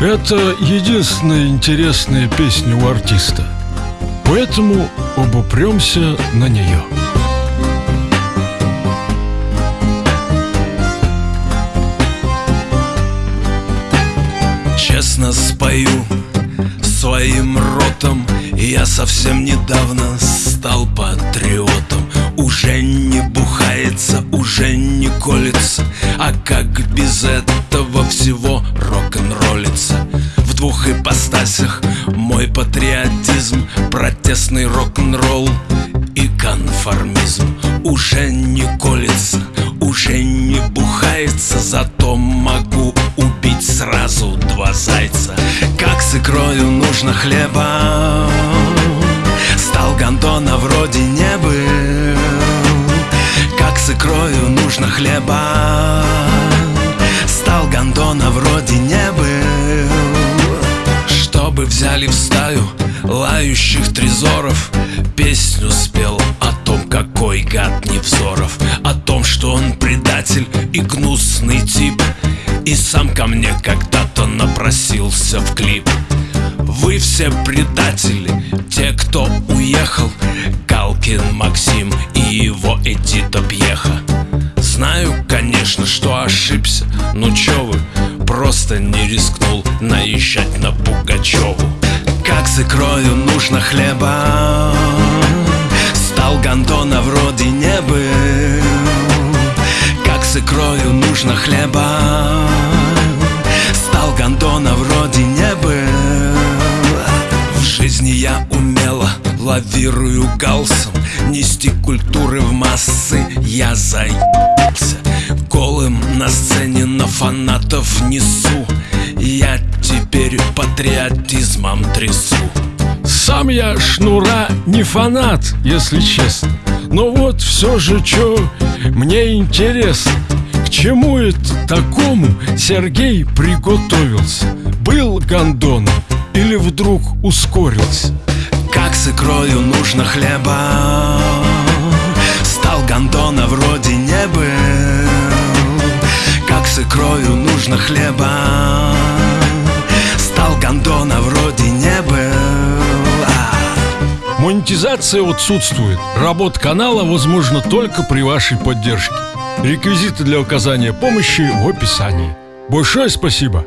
Это единственная интересная песня у артиста. Поэтому обупремся на нее. Честно спою своим ротом. Я совсем недавно колется А как без этого всего рок-н-роллится? В двух ипостасях мой патриотизм Протестный рок-н-ролл и конформизм. Уже не колется, уже не бухается Зато могу убить сразу два зайца. Как с икрою нужно хлеба? Стал гондона вроде не хлеба. Стал гондона вроде не был. Чтобы взяли в стаю лающих трезоров Песню спел о том, какой гад Невзоров О том, что он предатель и гнусный тип. И сам ко мне когда-то напросился в клип. Вы все предатели, те, кто уехал. Калкин Максим и его Эдита Ну чё вы, просто не рискнул наезжать на Пугачеву Как с икрою нужно хлеба? Стал гондона вроде не был. Как с икрою нужно хлеба? Стал гондона вроде не был. В жизни я умело лавирую галсом. Нести культуры в массы я заебался Голым на сцене на фанатов несу. Я теперь патриотизмом трясу. Сам я шнура не фанат, если честно. Но вот все же, что мне интересно К чему это такому Сергей приготовился? Был гондоном или вдруг ускорился? Как с икрою нужно хлеба? Стал гондона вроде не был нужно хлеба Стал гондона вроде не был А, Монетизация отсутствует. Работа канала возможна только при вашей поддержке. Реквизиты для оказания помощи в описании. Большое спасибо!